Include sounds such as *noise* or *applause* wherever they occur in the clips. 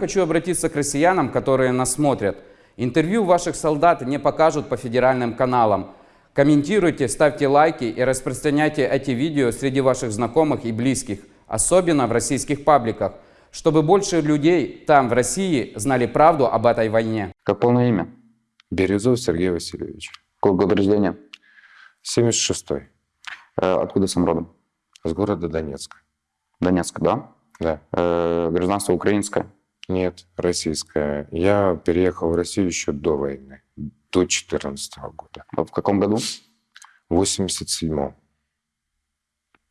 Хочу обратиться к россиянам, которые нас смотрят. Интервью ваших солдат не покажут по федеральным каналам. Комментируйте, ставьте лайки и распространяйте эти видео среди ваших знакомых и близких, особенно в российских пабликах, чтобы больше людей там, в России, знали правду об этой войне. Как полное имя? Березов Сергей Васильевич. Какой год рождения? 76-й. Э, Откуда сам родом? С города Донецка. Донецк, да? Да. Э, Гражданство украинское. Нет, российская. Я переехал в Россию еще до войны, до 14 года. А В каком году? В 87-м.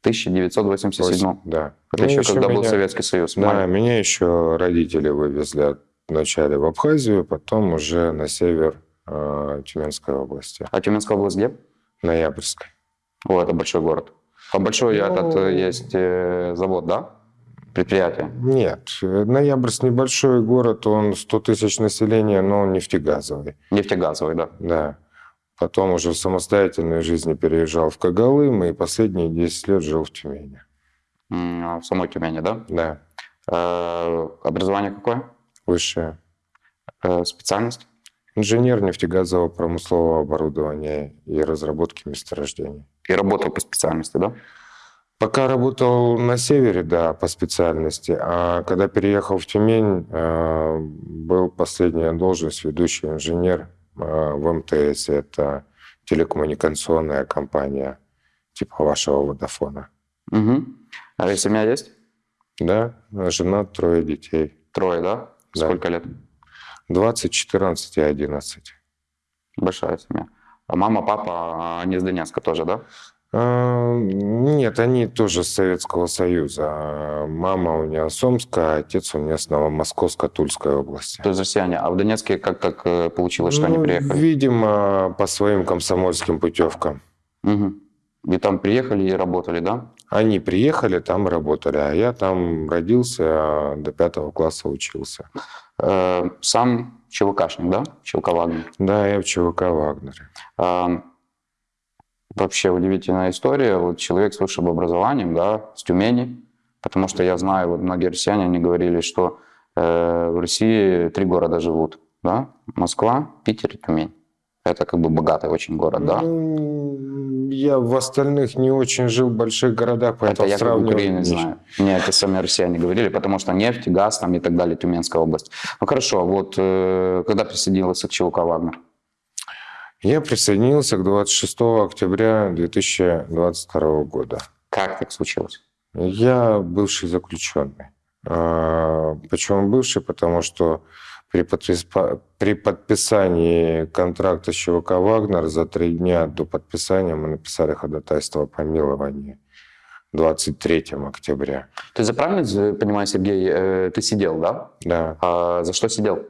1987. Да. Это Ну, еще когда был Советский Союз. Да, Май. меня еще родители вывезли вначале в Абхазию, потом уже на север э, Тюменской области, А Тюменская область где? Ноябрьской. О, это большой город. А большой Ну, этот э, есть э, завод, да? Предприятие. Нет, Ноябрьск небольшой город, он 100 тысяч населения, но он нефтегазовый. Нефтегазовый, да. Да. Потом уже в самостоятельной жизни переезжал в Когалым и последние 10 лет жил в Тюмени. А В самой Тюмени, да? Да, Э, Образование какое? высшее. Э, Специальность? Инженер нефтегазового промыслового оборудования и разработки месторождений. И работал по специальности, да? Пока работал на севере, да, по специальности, а когда переехал в Тюмень, э, был последняя должность ведущий инженер э, в МТС. Это телекоммуникационная компания типа вашего Водофона. Угу. А и семья есть? Да, жена, трое детей. Трое, да? Да. Сколько лет? 20, 14 и 11. Большая семья. А мама, папа, они из Донецка тоже, да? А, Нет, они тоже с Советского Союза. Мама у меня с Омска, а отец у меня с Новомосковска-Тульской области. То есть россияне. А в Донецке как так э, получилось, что они Ну, приехали? Видимо, по своим комсомольским путевкам. Мгм. И там приехали и работали, да? Они приехали, там работали, а я там родился, а до пятого класса учился. Э, Сам ЧВКшник, да? ЧВК Вагнер. Да, я в ЧВК «Вагнере». Вообще удивительная история. Вот человек с высшим образованием, да, с Тюмени, потому что я знаю, вот многие россияне, они говорили, что э, в России три города живут, да, Москва, Питер и Тюмень. Это как бы богатый очень город, да? Ну, я в остальных не очень жил в больших городах, Это поэтому я как Украины не- знаю. Мне это сами россияне говорили, потому что нефть, газ там и так далее, Тюменская область. Ну хорошо, вот э, когда присоединился к ЧВК «Вагнер»? Я присоединился к 26 октября 2022 года. Как так случилось? Я бывший заключенный. А, Почему бывший? Потому что при, подпис- при подписании контракта с ЧВК «Вагнер» за три дня до подписания мы написали ходатайство о помиловании 23 октября. То есть, я правильно понимаю, Сергей, э, ты сидел, да? Да. А за что сидел?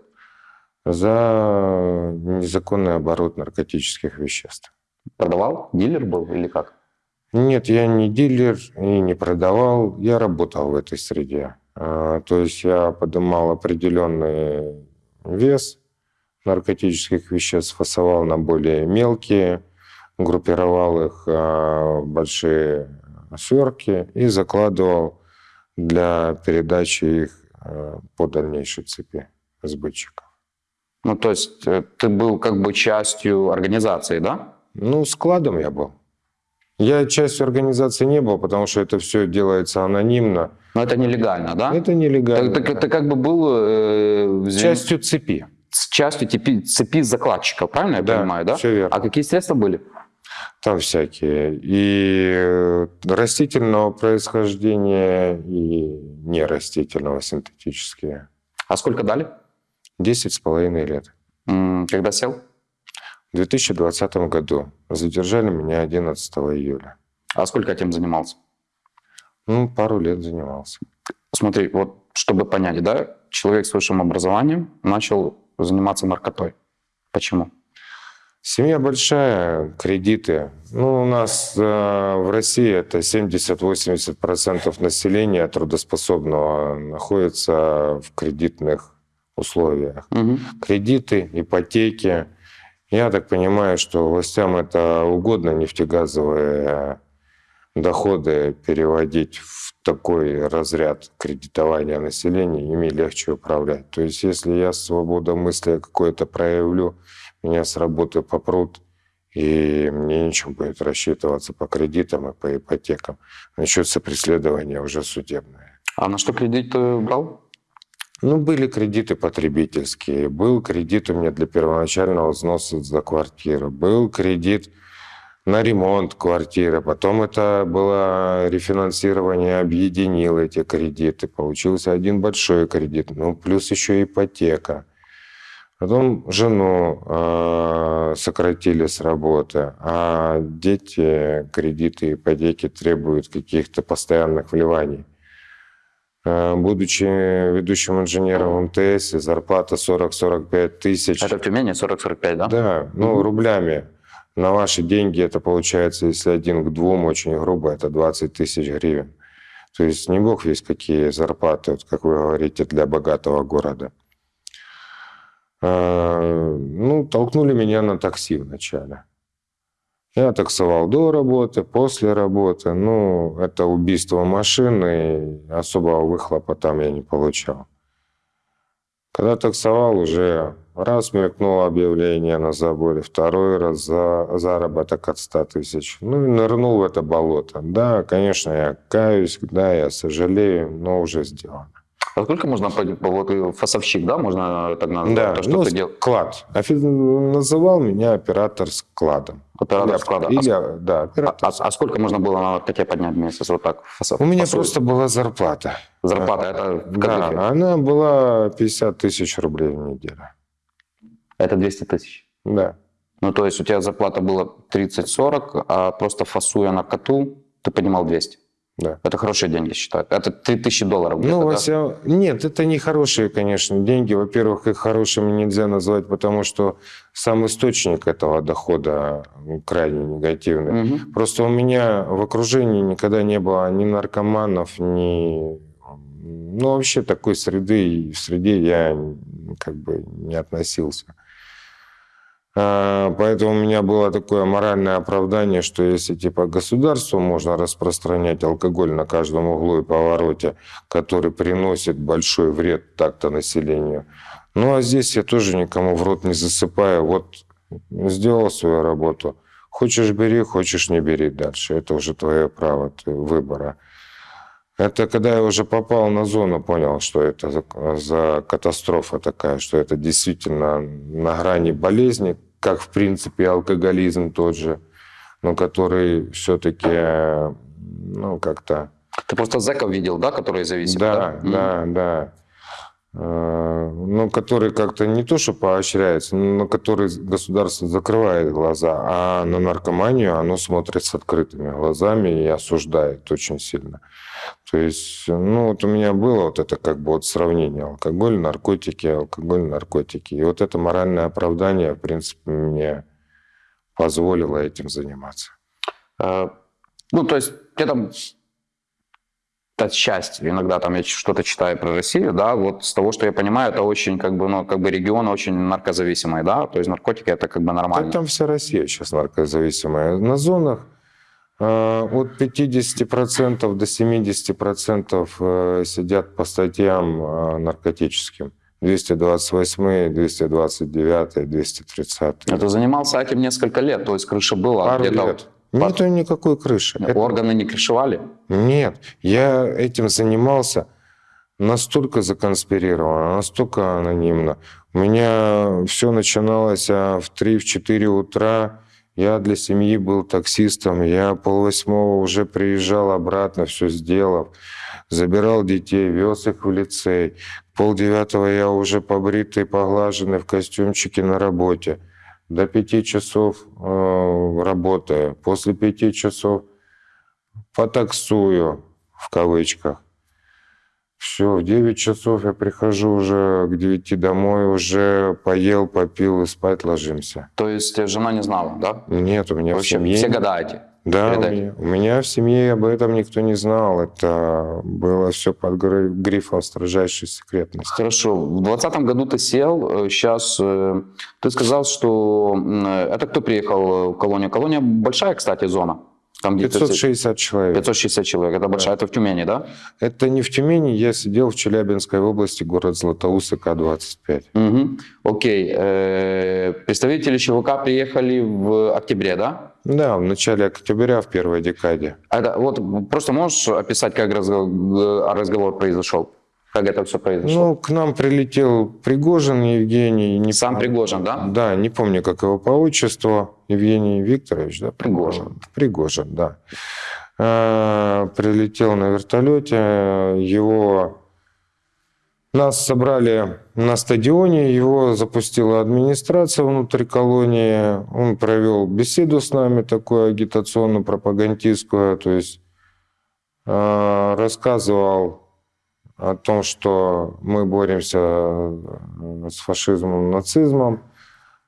За незаконный оборот наркотических веществ. Продавал? Дилер был или как? Нет, я не дилер и не продавал, я работал в этой среде. А, То есть я поднимал определенный вес наркотических веществ, фасовал на более мелкие, группировал их а, в большие сверки и закладывал для передачи их а, по дальнейшей цепи сбытчиков. Ну, то есть э, ты был как бы частью организации, да? Ну, складом я был. Я частью организации не был, потому что это все делается анонимно. Но это нелегально, да? Это нелегально. Так, так ты как бы был э, Частью цепи. с частью цепи, цепи закладчиков, правильно я Да, понимаю, да? всё верно. А какие средства были? Там всякие. И э, растительного происхождения, и нерастительного, синтетические. А сколько дали? Десять с половиной лет. Когда сел? В 2020 году задержали меня 11 июля. А сколько этим занимался? Ну, пару лет занимался. Смотри, вот чтобы понять, да, человек с высшим образованием начал заниматься наркотой. Почему? Семья большая, кредиты. Ну, у нас э, в России это 70-80% населения трудоспособного находится в кредитных условиях. Мгм. Кредиты, ипотеки. Я так понимаю, что властям это угодно, нефтегазовые доходы переводить в такой разряд кредитования населения, ими легче управлять. То есть если я свободомыслие какое-то проявлю, меня с работы попрут, и мне нечем будет рассчитываться по кредитам и по ипотекам. Начнется преследование уже судебное. А на что кредит ты брал? Ну, были кредиты потребительские, был кредит у меня для первоначального взноса за квартиру, был кредит на ремонт квартиры, потом это было рефинансирование, объединил эти кредиты, получился один большой кредит, ну, плюс еще ипотека. Потом жену э, сократили с работы, а дети кредиты, ипотеки требуют каких-то постоянных вливаний. Э, будучи ведущим инженером МТС, зарплата 40-45 тысяч. Это в Тюмени 40-45, да? Да, ну Мгм. рублями. На ваши деньги это получается, если один к двум, очень грубо, это 20 тысяч гривен. То есть не бог весь какие зарплаты, вот как вы говорите, для богатого города. Э, Ну, толкнули меня на такси вначале. Я таксовал до работы, после работы. Ну, это убийство машины, и особого выхлопа там я не получал. Когда таксовал, уже раз мелькнуло объявление на заборе, второй раз за заработок от 100 тысяч. Ну и нырнул в это болото. Да, конечно, я каюсь, да, я сожалею, но уже сделано. А сколько можно, вот фасовщик, да, можно так назвать, Да, то, что ну, ты делал? склад. Офи- Называл меня оператор складом. Оператор Или- склада. А Или, да, А, оператор. а- а сколько можно было на КТ поднять в месяц? Вот так. фасов- У меня просто была зарплата. Зарплата, это в Да, она была 50 тысяч рублей в неделю. Это 200 тысяч. Да. Ну, то есть у тебя зарплата была 30-40, а просто фасуя на коту, ты поднимал 200. Да. Это хорошие деньги, считаю. Это 3000 долларов Ну, во да? Нет, это не хорошие, конечно, деньги. Во-первых, их хорошими нельзя назвать, потому что сам источник этого дохода крайне негативный. Мгм. Просто у меня в окружении никогда не было ни наркоманов, ни... Ну, вообще такой среды, и в среде я как бы не относился. А, Поэтому у меня было такое моральное оправдание, что если типа государству можно распространять алкоголь на каждом углу и повороте, который приносит большой вред так-то населению, ну а здесь я тоже никому в рот не засыпаю. Вот сделал свою работу. Хочешь бери, хочешь не бери дальше. Это уже твое право выбора. Это когда я уже попал на зону, понял, что это за, за катастрофа такая, что это действительно на грани болезни, как в принципе алкоголизм тот же, но который все-таки, ну как-то Ты просто зэков видел, да, которые зависимы? да, Мгм. да, да. Ну, который как-то не то, что поощряется, но который государство закрывает глаза, а на наркоманию оно смотрит с открытыми глазами и осуждает очень сильно. То есть, ну, вот у меня было вот это как бы вот сравнение алкоголь, наркотики, алкоголь, наркотики. И вот это моральное оправдание, в принципе, мне позволило этим заниматься. Э, Ну, то есть, где там та часть, иногда там я что-то читаю про Россию, да, вот с того, что я понимаю, это очень, как бы, ну, как бы регион очень наркозависимый, да, то есть наркотики это как бы Да нормально. там вся Россия сейчас наркозависимая. На зонах э, от 50% до 70% э, сидят по статьям э, наркотическим. 228, 229, 230. Это занимался этим несколько лет, то есть крыша была Пару лет. Нету никакой крыши. Это- Органы не крышевали? Нет, я этим занимался настолько законспирированно, настолько анонимно. У меня все начиналось а, в 3-4 утра. Я для семьи был таксистом. Я полвосьмого уже приезжал обратно, все сделав. Забирал детей, вез их в лицей. Полдевятого я уже побритый, поглаженный в костюмчике на работе. До пяти часов э, работаю. После пяти часов потаксую, в кавычках. Все, в 9 часов я прихожу уже к 9 домой, уже поел, попил и спать ложимся. То есть жена не знала, да? Нет, у меня Вообще, в семье... все года Да, меня, у меня в семье об этом никто не знал. Это было все под гри- грифом строжайшей секретности. Хорошо. В 2020 году ты сел, сейчас ты сказал, что м, это кто приехал в колонию? Колония большая, кстати, зона. Там где-то 560 человек. 560 человек. Это большая, это в Тюмени, да? Это не в Тюмени, я сидел в Челябинской области, город Златоуст, К-25. Угу. Окей. Э, Представители ЧВК приехали в октябре, да? Да, в начале октября, в первой декаде. Это, вот просто можешь описать, как разговор, разговор произошел? Как это все произошло? Ну, к нам прилетел Пригожин Евгений. Не Сам пом- Пригожин, да? Да, не помню, как его по отчеству. Евгений Викторович, да? Пригожин. Пригожин, да. Э, Прилетел на вертолете. Его... Нас собрали на стадионе, его запустила администрация внутри колонии. Он провел беседу с нами, такую агитационную, пропагандистскую. То есть э, рассказывал о том, что мы боремся э, с фашизмом, нацизмом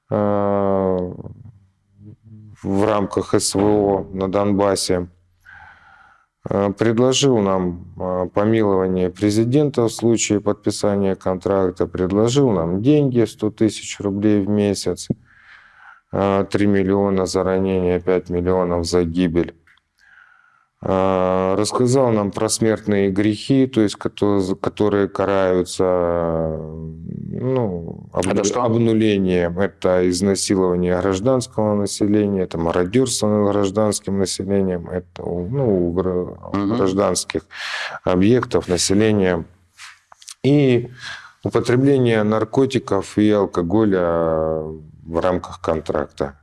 э, в рамках СВО на Донбассе. Э, Предложил нам помилование президента в случае подписания контракта, предложил нам деньги 100 тысяч рублей в месяц, э, 3 миллиона за ранение, 5 миллионов за гибель. Э, Рассказал нам про смертные грехи, то есть которые, которые караются ну, обну- Это что? обнулением. Это изнасилование гражданского населения, это мародерство над гражданским населением, это ну, гра- Мгм. гражданских объектов населения. И употребление наркотиков и алкоголя в рамках контракта.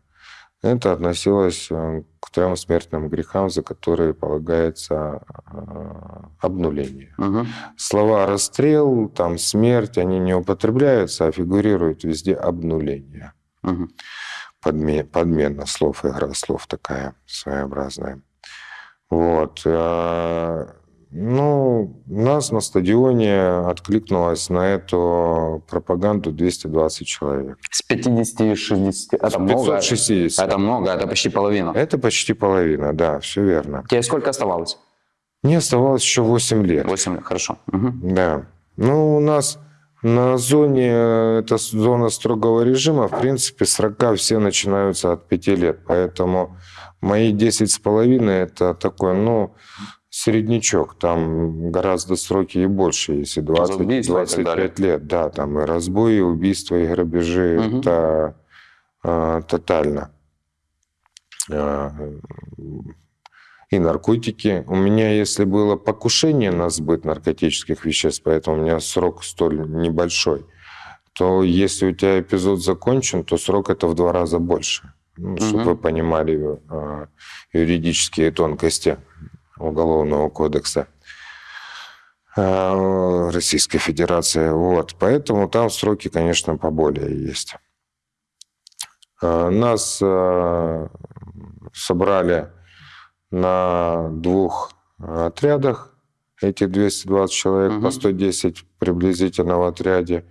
Это относилось э, к трем смертным грехам, за которые полагается э, обнуление. Мгм. Слова «расстрел», там «смерть», они не употребляются, а фигурирует везде обнуление. Мгм. Подме- подмена слов, игра слов такая своеобразная. Вот. Ну, у нас на стадионе откликнулось на эту пропаганду 220 человек. С 50-60. Это много. 560. Это много, это почти половина. Это почти половина, да, все верно. Тебе сколько оставалось? Мне оставалось еще 8 лет. 8 лет, хорошо. Мгм. Да. Ну, у нас на зоне, это с- зона строгого режима, в принципе, срока все начинаются от 5 лет. Поэтому мои 10 с половиной это такой, ну, среднячок. Там гораздо сроки и больше, если 20, убийства и так 25 лет. Да, там и разбои, и убийства, и грабежи. Мгм. Это э, тотально. Э, и наркотики. У меня, если было покушение на сбыт наркотических веществ, поэтому у меня срок столь небольшой, то если у тебя эпизод закончен, то срок это в два раза больше. Ну, Чтобы Мгм. вы понимали э, юридические тонкости Уголовного кодекса э, Российской Федерации. Вот. Поэтому там сроки, конечно, поболее есть. Э, Нас э, собрали на двух отрядах, эти 220 человек, Мгм. по 110 приблизительно в отряде.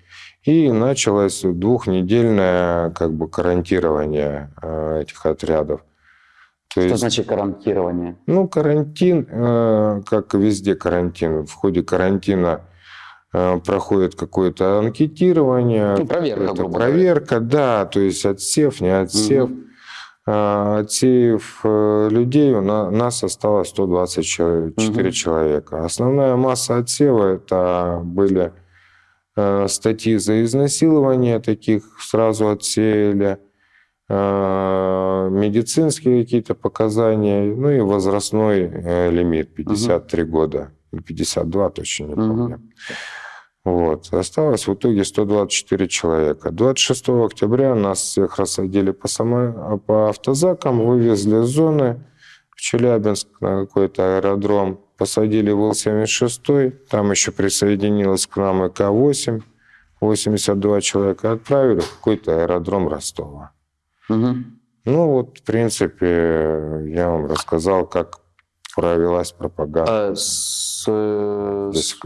И началось двухнедельное как бы карантирование этих отрядов. То Что есть, значит карантирование? ну, карантин, э, как везде карантин, в ходе карантина э, проходит какое-то анкетирование, Ну, проверка, говоря. проверка, да, то есть отсев, не отсев. Отсеяв э, людей, у на- нас осталось 124 Мгм. человека. Основная масса отсева это были э, статьи за изнасилование, таких сразу отсеяли, медицинские какие-то показания, ну и возрастной э, лимит 53 года, или 52, точно не помню. Вот. Осталось в итоге 124 человека. 26 октября нас всех рассадили по, само... по автозакам, вывезли с зоны в Челябинск на какой-то аэродром, посадили в Ил-76, там еще присоединилась к нам и К-8, 82 человека отправили в какой-то аэродром Ростова. Ну вот, в принципе, я вам рассказал, как провелась пропаганда. Э, С, э, с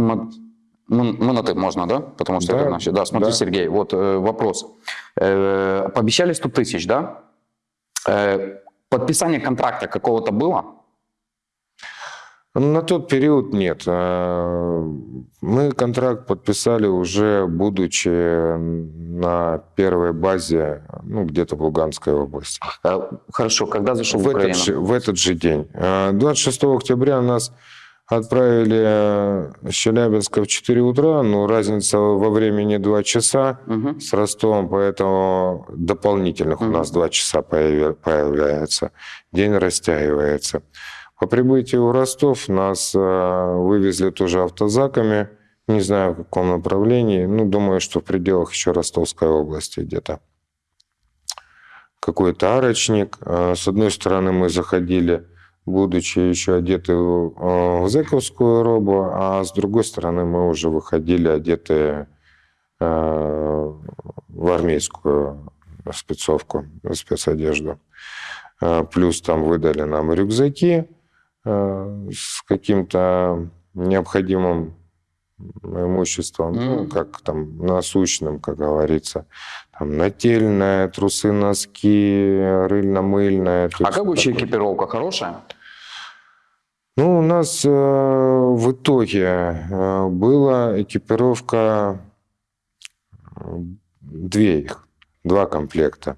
мы, мы на ты можно, да? Потому что Да, это значит. Да, смотри, да. Сергей, вот э, вопрос. Э, пообещали 100 тысяч, да? Э, подписание контракта какого-то было? На тот период нет. А, Мы контракт подписали уже будучи на первой базе, ну, где-то в Луганской области. Э, Хорошо, когда зашел в, В этот, Украину? же, в этот же день. А, 26 октября нас отправили с Челябинска в 4 утра, но разница во времени 2 часа Мгм. с Ростовом, поэтому дополнительных у Мгм. нас 2 часа появляется. День растягивается. По прибытию в Ростов нас э, вывезли тоже автозаками, не знаю в каком направлении, ну, думаю, что в пределах еще Ростовской области где-то. Какой-то арочник. Э, С одной стороны мы заходили, будучи еще одеты в э, в зэковскую робу, а с другой стороны мы уже выходили одетые э, в армейскую спецовку, спецодежду. Плюс там выдали нам рюкзаки с каким-то необходимым имуществом, ну, Мгм. как там насущным, как говорится. Там нательное, трусы, носки, рыльно-мыльное. то А как вообще такое. экипировка хорошая? Ну, у нас э, в итоге э, была экипировка, э, две их, два комплекта.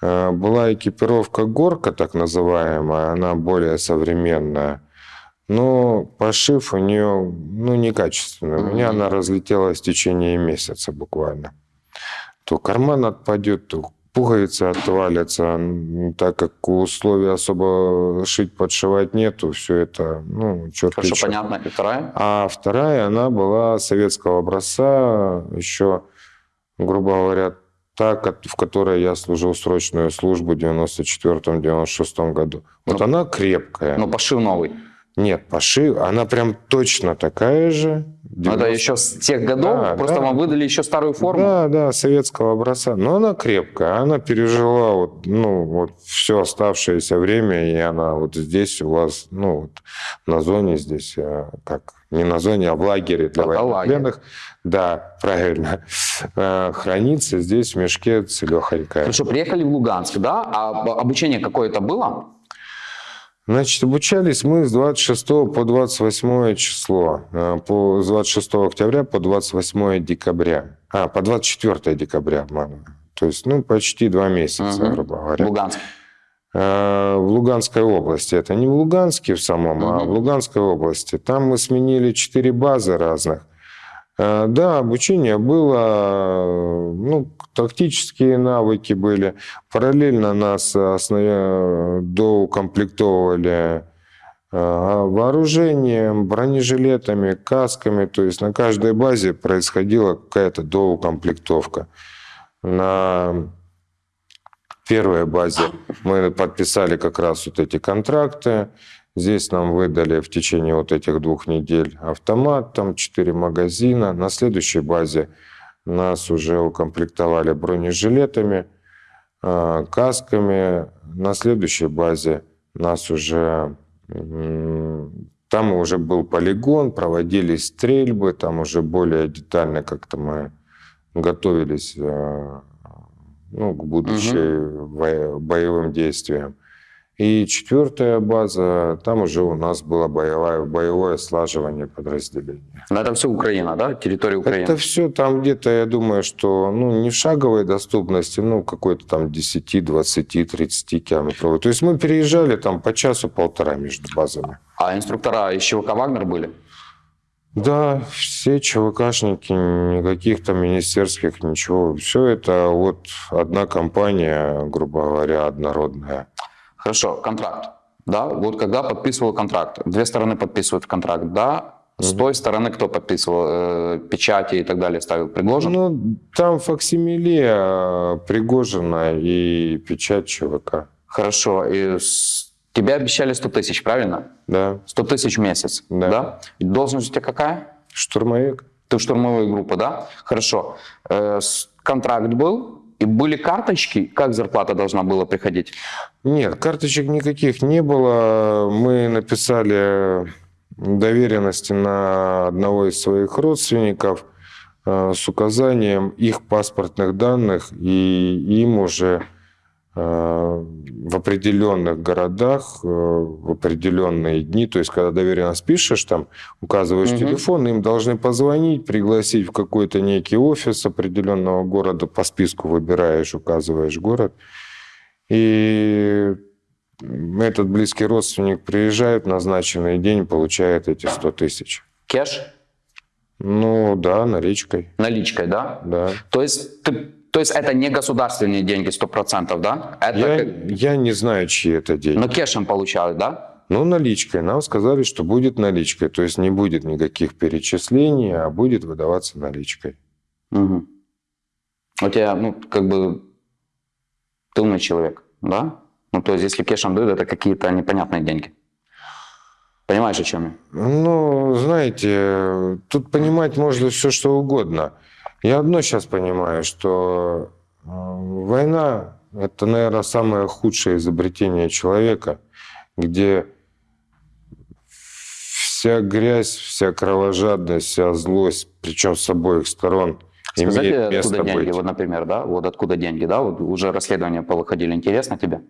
Э, была экипировка горка, так называемая, она более современная, но пошив у нее ну, некачественный. У меня она разлетелась в течение месяца буквально. То карман отпадет, то пуговицы отвалятся, так как условий особо шить, подшивать нету, все это, ну, черт Хорошо, понятно. И вторая? А вторая, она была советского образца, еще, грубо говоря, та, в которой я служил срочную службу в 94-96 году. Вот Ну, она крепкая. Ну, пошив новый. Нет, пошив, она прям точно такая же. Но это 90 еще с тех годов, Да, просто да. вам выдали еще старую форму. Да, да, советского образца. Но она крепкая, она пережила вот, ну, вот все оставшееся время, и она вот здесь у вас, ну, вот на зоне здесь, э, как, не на зоне, а в лагере для Это военнопленных. Да, правильно. Э, Хранится здесь в мешке целехонькая. Хорошо, приехали в Луганск, да? А об- обучение какое-то было? Значит, обучались мы с 26 по 28 число, э, по, с 26 октября по 28 декабря. А, по 24 декабря, обманываю. То есть, ну, почти два месяца, Мгм. грубо говоря. Луганске. Э, В Луганской области. Это не в Луганске в самом, а в Луганской области. Там мы сменили четыре базы разных. Э, Да, обучение было, ну, тактические навыки были. Параллельно нас основе- доукомплектовывали э, вооружением, бронежилетами, касками. То есть на каждой базе происходила какая-то доукомплектовка. На первой базе мы подписали как раз вот эти контракты. Здесь нам выдали в течение вот этих двух недель автомат, там четыре магазина. На следующей базе нас уже укомплектовали бронежилетами, э, касками. На следующей базе нас уже... Там уже был полигон, проводились стрельбы, там уже более детально как-то мы готовились э, ну, к будущим во- боевым действиям. И четвертая база, там уже у нас было боевое, боевое слаживание подразделения. Но это все Украина, да? Территория Украины. Это все там где-то, я думаю, что ну, не в шаговой доступности, ну, какой-то там 10, 20, 30 километровой. То есть мы переезжали там по часу-полтора между базами. А инструктора из ЧВК «Вагнер» были? Да, все ЧВКшники, никаких там министерских, ничего. Все это вот одна компания, грубо говоря, однородная. Хорошо, контракт. Да, вот когда подписывал контракт, две стороны подписывают контракт, да, с той стороны кто подписывал, э, печати и так далее ставил, Пригожин? Ну, там факсимиле э, Пригожина и печать ЧВК. Хорошо, и с- тебе обещали 100 тысяч, правильно? Да, 100 тысяч в месяц, Да. И должность у тебя какая? штурмовик. Ты в штурмовой группы, да? Хорошо. Э, контракт был, и были карточки, как зарплата должна была приходить? Нет, карточек никаких не было. Мы написали доверенности на одного из своих родственников э, с указанием их паспортных данных, и им уже в определенных городах, э, в определенные дни, то есть когда доверенно спишешь, там указываешь Мгм. телефон, им должны позвонить, пригласить в какой-то некий офис определенного города, по списку выбираешь, указываешь город. И этот близкий родственник приезжает в назначенный день, получает эти 100 тысяч. Кеш? Ну да, наличкой, Наличкой, да? да. То есть, ты, то есть это не государственные деньги 100%, да? Это Я, как- я не знаю, чьи это деньги. Но кешем получают, да? Ну, наличкой. Нам сказали, что будет наличкой. То есть не будет никаких перечислений, а будет выдаваться наличкой. Мгм. У тебя, ну, как бы, ты умный человек, да? Ну, то есть, если кешем дают, это какие-то непонятные деньги. Понимаешь, о чем я? Ну, знаете, тут понимать можно все, что угодно. Я одно сейчас понимаю, что э, война – это, наверное, самое худшее изобретение человека, где вся грязь, вся кровожадность, вся злость, причем с обоих сторон, Сказать, имеет место откуда деньги, быть. вот, например, да? Вот откуда деньги, да? Вот уже расследования повыходили. Интересно тебе?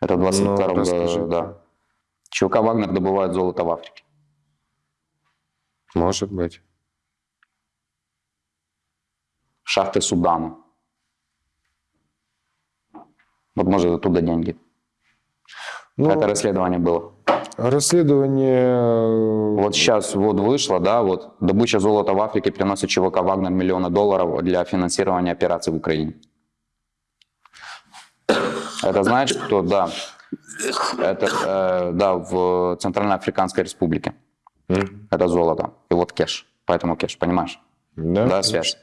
Это в 22 Ну, году, да. ЧВК «Вагнер» добывает золото в Африке. Может быть. Шахты Судана. Вот может оттуда деньги. Ну, Это расследование было. расследование... Вот сейчас вот вышло, да, вот добыча золота в Африке приносит ЧВК «Вагнер» миллионы долларов для финансирования операций в Украине. Это знаешь, кто, да, это, э, да, в Центральноафриканской Республике. М, Это золото. И вот кеш. Поэтому кеш, понимаешь? Да, Да, связь.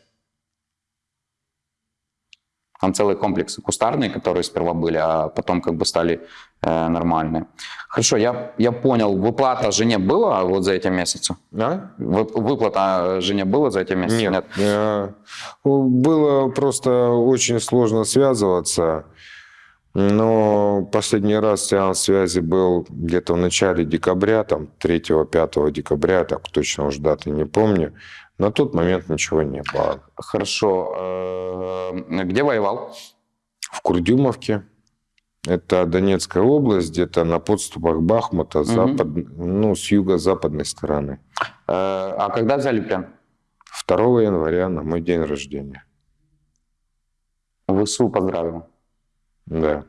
Там целые комплексы кустарные, которые сперва были, а потом как бы стали э, нормальные. Хорошо, я, я понял. Выплата жене была вот за эти месяцы? А? Вы- Выплата жене была за эти месяцы? Нет. э, Было просто очень сложно связываться. Но последний раз сеанс связи был где-то в начале декабря, там 3-5 декабря, так точно уж даты не помню. На тот момент ничего не было. Хорошо. Э, Где воевал? В Курдюмовке, это Донецкая область, где-то на подступах Бахмута, запад, ну, с юго-западной стороны. Э, А когда взяли плен? 2 января на мой день рождения. ВСУ поздравил. Да.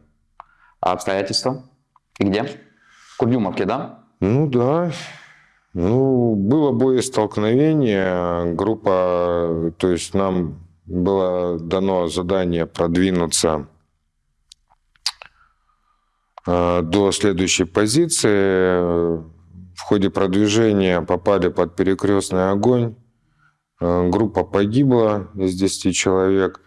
А обстоятельства? И где? В Курдюмовке, да? Ну да. Ну, было боестолкновение. Группа, то есть нам было дано задание продвинуться э, до следующей позиции. В ходе продвижения попали под перекрестный огонь. Э, Группа погибла из 10 человек.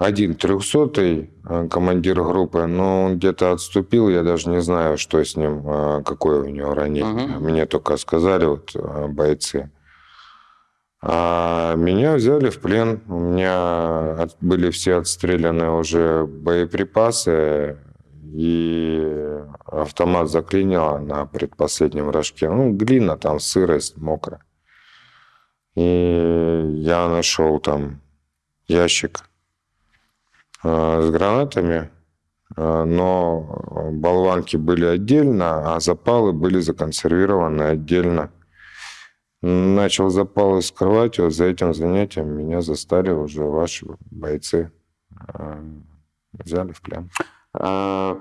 Один трехсотый э, командир группы, но он где-то отступил, я даже не знаю, что с ним, э, какое у него ранение. Мгм. Мне только сказали вот э, бойцы. А меня взяли в плен, у меня от- были все отстреляны уже боеприпасы, и автомат заклинило на предпоследнем рожке. Ну, глина, там сырость, мокро. И я нашел там ящик с гранатами, э, но болванки были отдельно, а запалы были законсервированы отдельно. Начал запалы скрывать, вот за этим занятием меня застали уже ваши бойцы. э, Взяли в плен. Э,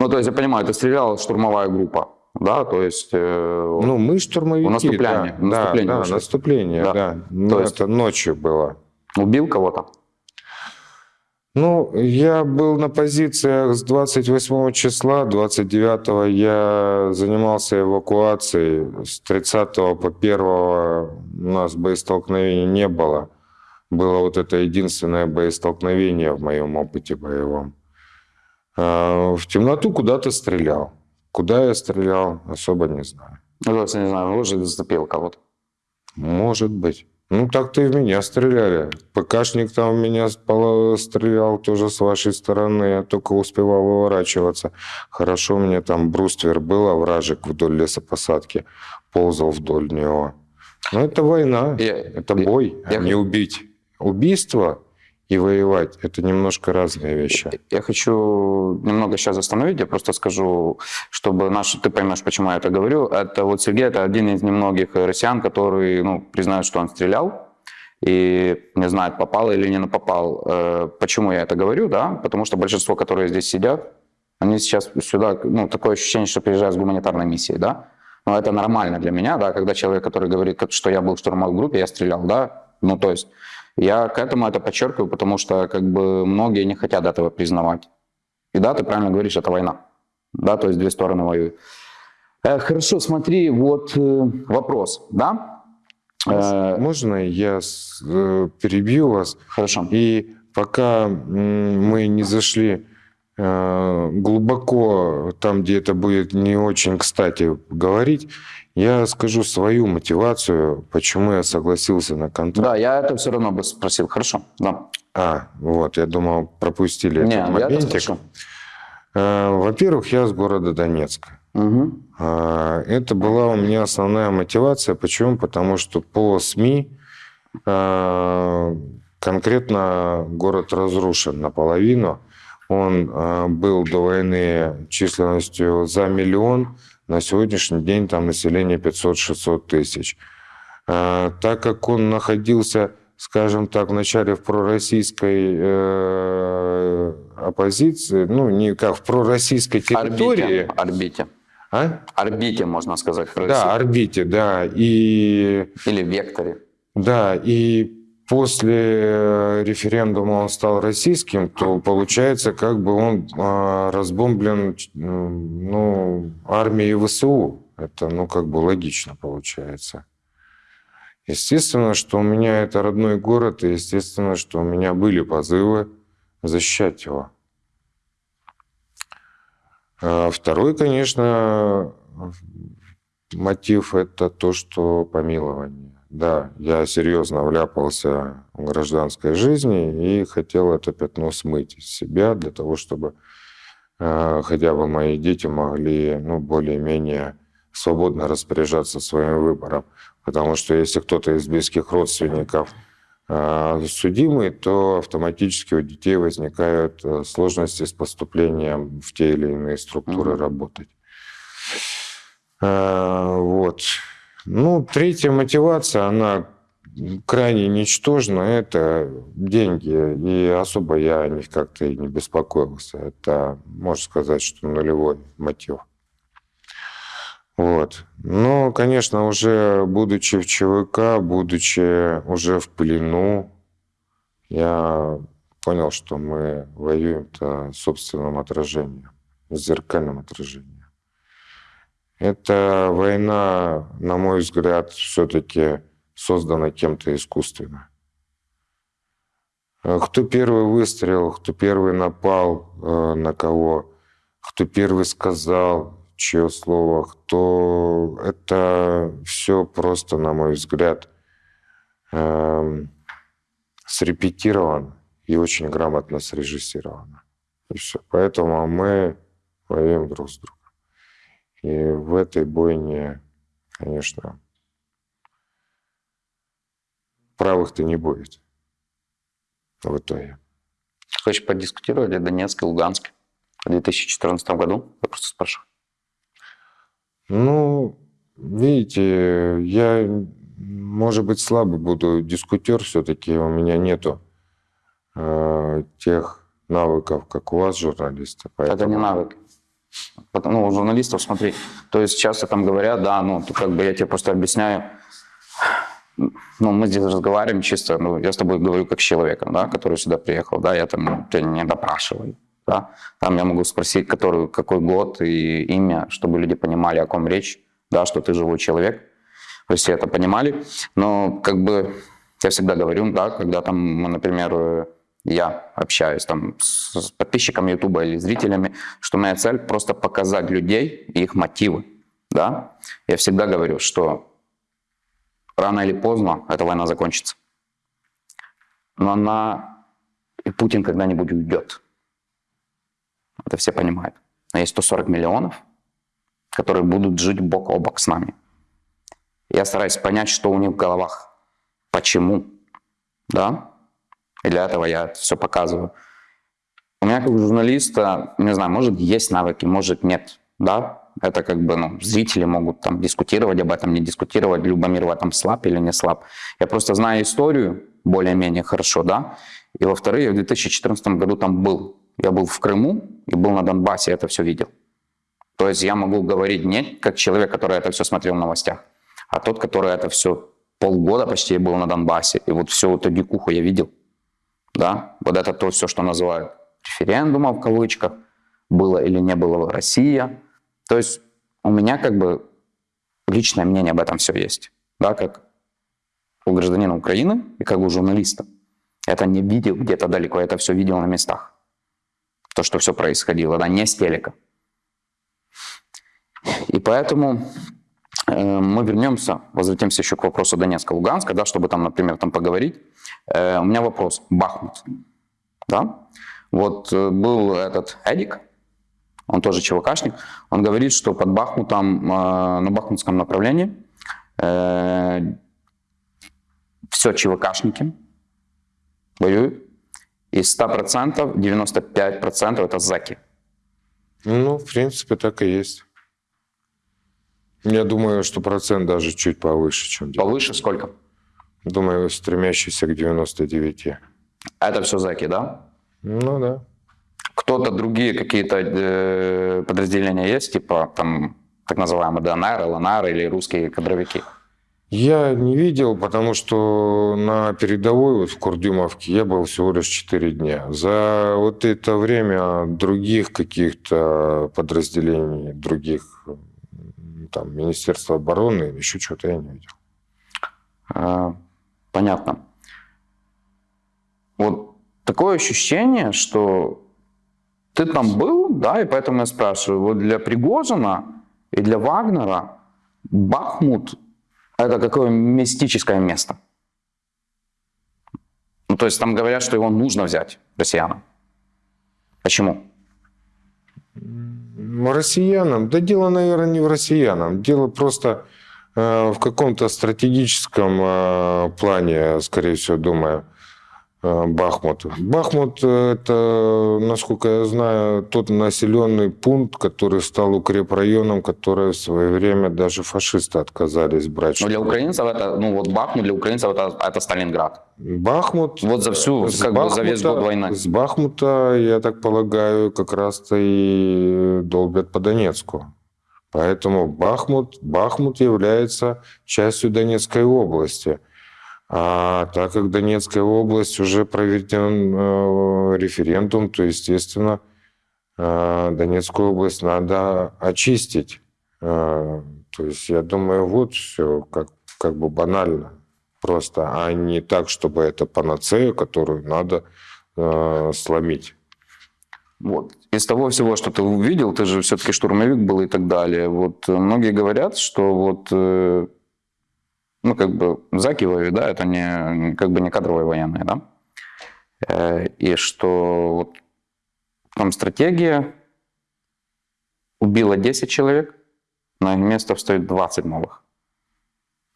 Ну, то есть, я понимаю, это стреляла штурмовая группа, да? То есть, э, Ну, мы штурмовики. наступление, да, наступление да, наступление, Да. да. Ну, То есть- Это ночью было. убил кого-то? Ну, я был на позициях с 28 числа, 29 я занимался эвакуацией, с 30 по 1 у нас боестолкновений не было. Было вот это единственное боестолкновение в моем опыте боевом. А, В темноту куда-то стрелял. Куда я стрелял, особо не знаю. Ну, не знаю, может, зацепил кого-то. Может быть. Ну, так-то и в меня стреляли. ПКшник там в меня стрелял тоже с вашей стороны. Я только успевал выворачиваться. Хорошо, у меня там бруствер был, овражек вдоль лесопосадки. Ползал вдоль него. Но это война. Я- это я- бой, я а не убить. Убийство и воевать – это немножко разные вещи. Я хочу немного сейчас остановить, я просто скажу, чтобы наш, ты поймешь, почему я это говорю. Это вот Сергей, это один из немногих россиян, который ну, признает, что он стрелял, и не знает, попал или не попал. Э, почему я это говорю, да? Потому что большинство, которые здесь сидят, они сейчас сюда, ну, такое ощущение, что приезжают с гуманитарной миссией, да? Но это нормально для меня, да, когда человек, который говорит, что я был в штурмовой группе, я стрелял, да? Ну, то есть я к этому это подчеркиваю, потому что как бы многие не хотят этого признавать. И да, ты правильно говоришь, это война. Да, то есть две стороны воюют. Э, хорошо, смотри, вот э, вопрос, да? Э, Можно я с, э, перебью вас? Хорошо. И пока мы не зашли э, глубоко там, где это будет не очень кстати говорить, я скажу свою мотивацию, почему я согласился на контракт. Да, я это все равно бы спросил. Хорошо, да. А, вот, я думал, пропустили Не, этот моментик. Э, Во-первых, я с города Донецка. Угу. А, Это была у меня основная мотивация. Почему? Потому что по СМИ а, конкретно город разрушен наполовину. Он а, был до войны численностью за миллион. На сегодняшний день там население 500-600 тысяч. А, Так как он находился, скажем так, вначале в пророссийской э, оппозиции, ну, не как в пророссийской территории, Орбите. Орбите. а? Орбите, можно сказать. в. Да, орбите, да. И, Или векторе. да, и после э, референдума он стал российским, то получается, как бы он а, разбомблен ну, армией ВСУ. Это, ну, как бы логично получается. Естественно, что у меня это родной город, и естественно, что у меня были позывы защищать его. А Второй, конечно, мотив – это то, что помилование. Да, я серьезно вляпался в гражданской жизни и хотел это пятно смыть из себя для того, чтобы э, хотя бы мои дети могли ну, более-менее свободно распоряжаться своим выбором. Потому что если кто-то из близких родственников э, судимый, то автоматически у детей возникают э, сложности с поступлением в те или иные структуры Мгм. работать. Э, Вот. Ну, третья мотивация, она крайне ничтожна, это деньги. И особо я о них как-то и не беспокоился. Это, можно сказать, что нулевой мотив. Вот. Но, конечно, уже будучи в ЧВК, будучи уже в плену, я понял, что мы воюем-то собственным отражением, зеркальным отражением. Эта война, на мой взгляд, все-таки создана кем-то искусственно. Э, Кто первый выстрелил, кто первый напал э, на кого, кто первый сказал, чье слово, кто... Это все просто, на мой взгляд, эм, срепетировано и очень грамотно срежиссировано. И все. Поэтому мы воюем друг с другом. И в этой бойне, конечно, правых-то не будет в итоге. Хочешь подискутировать о Донецке, Луганске в 2014 году? Я просто спрашиваю. Ну, видите, я, может быть, слабый буду дискутер, все-таки у меня нету э, тех навыков, как у вас, журналисты. Это не поэтому- навык. Ну, у журналистов, смотри, то есть часто там говорят, да, ну, то как бы я тебе просто объясняю, ну, мы здесь разговариваем чисто, ну, я с тобой говорю как с человеком, да, который сюда приехал, да, я там тебя не допрашиваю, да, там я могу спросить, который, какой год и имя, чтобы люди понимали, о ком речь, да, что ты живой человек, то есть все это понимали, но как бы я всегда говорю, да, когда там, например, я общаюсь там с подписчиками Ютуба или зрителями, что моя цель просто показать людей и их мотивы, да. Я всегда говорю, что рано или поздно эта война закончится. Но она и Путин когда-нибудь уйдет. Это все понимают. Но есть 140 миллионов, которые будут жить бок о бок с нами. Я стараюсь понять, что у них в головах, почему, да, И для этого я все показываю. У меня как журналиста, не знаю, может есть навыки, может нет, да, это как бы, ну, зрители могут там дискутировать об этом, не дискутировать, Любомир в этом слаб или не слаб. Я просто знаю историю более-менее хорошо, да, и во-вторых, я в 2014 году там был. Я был в Крыму и был на Донбассе, это все видел. То есть я могу говорить не как человек, который это все смотрел в новостях, а тот, который это все полгода почти был на Донбассе, и вот всю эту дикуху я видел. Да, вот это то все, что называют референдумом в кавычках, было или не было Россия. То есть у меня как бы личное мнение об этом все есть, да, как у гражданина Украины и как у журналиста. Это не видел где-то далеко, это все видел на местах. То, что все происходило, да, не с телека. И поэтому мы вернемся, возвратимся еще к вопросу Донецка-Луганска, да, чтобы там, например, там поговорить. Э, у меня вопрос. Бахмут. Да? Вот э, был этот Эдик, он тоже ЧВКшник, он говорит, что под Бахмутом, э, на бахмутском направлении э, все ЧВКшники воюют, и 100%, 95% это заки. Ну, в принципе, так и есть. Я думаю, что процент даже чуть повыше, чем... Повыше сколько? Думаю, стремящийся к 99. Это все заки, да? Ну да. Кто-то другие какие-то э, подразделения есть, типа там так называемые ДНР, ЛНР или русские кадровики? Я не видел, потому что на передовой вот в Курдюмовке я был всего лишь 4 дня. За вот это время других каких-то подразделений, других там Министерства обороны или еще что-то я не видел. А, понятно. Вот такое ощущение, что ты там был, да, и поэтому я спрашиваю, вот для Пригожина и для Вагнера Бахмут – это какое мистическое место? Ну, то есть там говорят, что его нужно взять россиянам. Почему? Россиянам? Да дело, наверное, не в россиянам. Дело просто э, в каком-то стратегическом э, плане, скорее всего, думаю. Э, Бахмут. Бахмут – это, насколько я знаю, тот населенный пункт, который стал укрепрайоном, который в свое время даже фашисты отказались брать. Но для украинцев это, ну вот Бахмут для украинцев это, это Сталинград. Бахмут… Вот за всю, как Бахмута, бы за весь год войны. С Бахмута, я так полагаю, как раз-то и долбят по Донецку. Поэтому Бахмут, Бахмут является частью Донецкой области – а так как Донецкая область уже проведен э, референдум, то, естественно, э, Донецкую область надо очистить. Э, то есть, я думаю, вот все как, как бы банально просто, а не так, чтобы это панацея, которую надо э, сломить. Вот. Из того всего, что ты увидел, ты же все-таки штурмовик был и так далее. Вот многие говорят, что вот ну, как бы заки воюют, да, это не, как бы не кадровые военные, да, э, и что вот там стратегия убила 10 человек, на их место встает 20 новых.